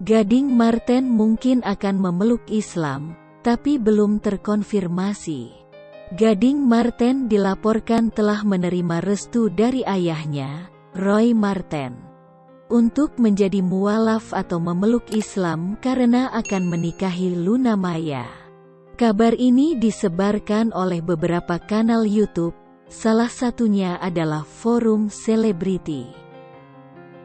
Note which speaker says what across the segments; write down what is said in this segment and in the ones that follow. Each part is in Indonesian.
Speaker 1: Gading Marten mungkin akan memeluk Islam, tapi belum terkonfirmasi. Gading Marten dilaporkan telah menerima restu dari ayahnya, Roy Marten, untuk menjadi mualaf atau memeluk Islam karena akan menikahi Luna Maya. Kabar ini disebarkan oleh beberapa kanal YouTube, salah satunya adalah Forum Selebriti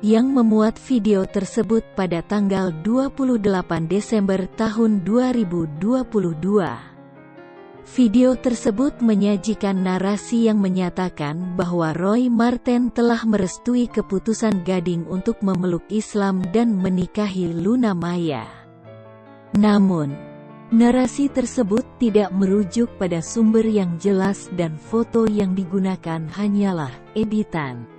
Speaker 1: yang memuat video tersebut pada tanggal 28 Desember tahun 2022. Video tersebut menyajikan narasi yang menyatakan bahwa Roy Marten telah merestui keputusan Gading untuk memeluk Islam dan menikahi Luna Maya. Namun, narasi tersebut tidak merujuk pada sumber yang jelas dan foto yang digunakan hanyalah editan.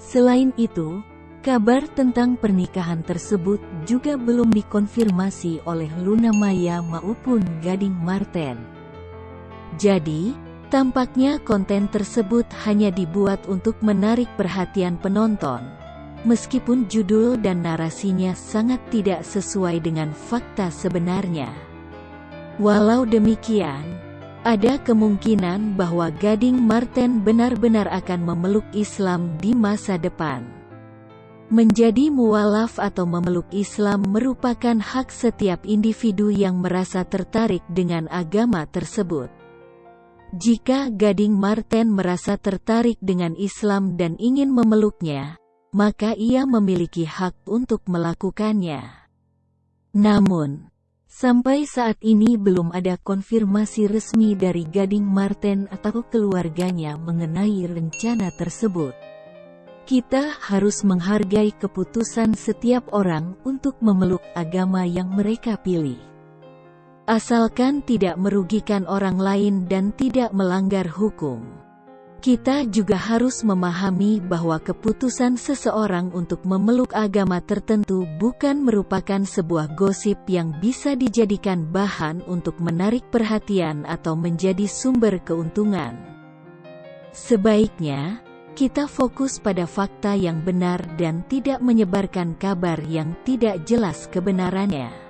Speaker 1: Selain itu, kabar tentang pernikahan tersebut juga belum dikonfirmasi oleh Luna Maya maupun Gading Marten. Jadi, tampaknya konten tersebut hanya dibuat untuk menarik perhatian penonton. Meskipun judul dan narasinya sangat tidak sesuai dengan fakta sebenarnya. Walau demikian, ada kemungkinan bahwa Gading Marten benar-benar akan memeluk Islam di masa depan. Menjadi mualaf atau memeluk Islam merupakan hak setiap individu yang merasa tertarik dengan agama tersebut. Jika Gading Marten merasa tertarik dengan Islam dan ingin memeluknya, maka ia memiliki hak untuk melakukannya. Namun, sampai saat ini belum ada konfirmasi resmi dari Gading Marten atau keluarganya mengenai rencana tersebut. Kita harus menghargai keputusan setiap orang untuk memeluk agama yang mereka pilih asalkan tidak merugikan orang lain dan tidak melanggar hukum. Kita juga harus memahami bahwa keputusan seseorang untuk memeluk agama tertentu bukan merupakan sebuah gosip yang bisa dijadikan bahan untuk menarik perhatian atau menjadi sumber keuntungan. Sebaiknya, kita fokus pada fakta yang benar dan tidak menyebarkan kabar yang tidak jelas kebenarannya.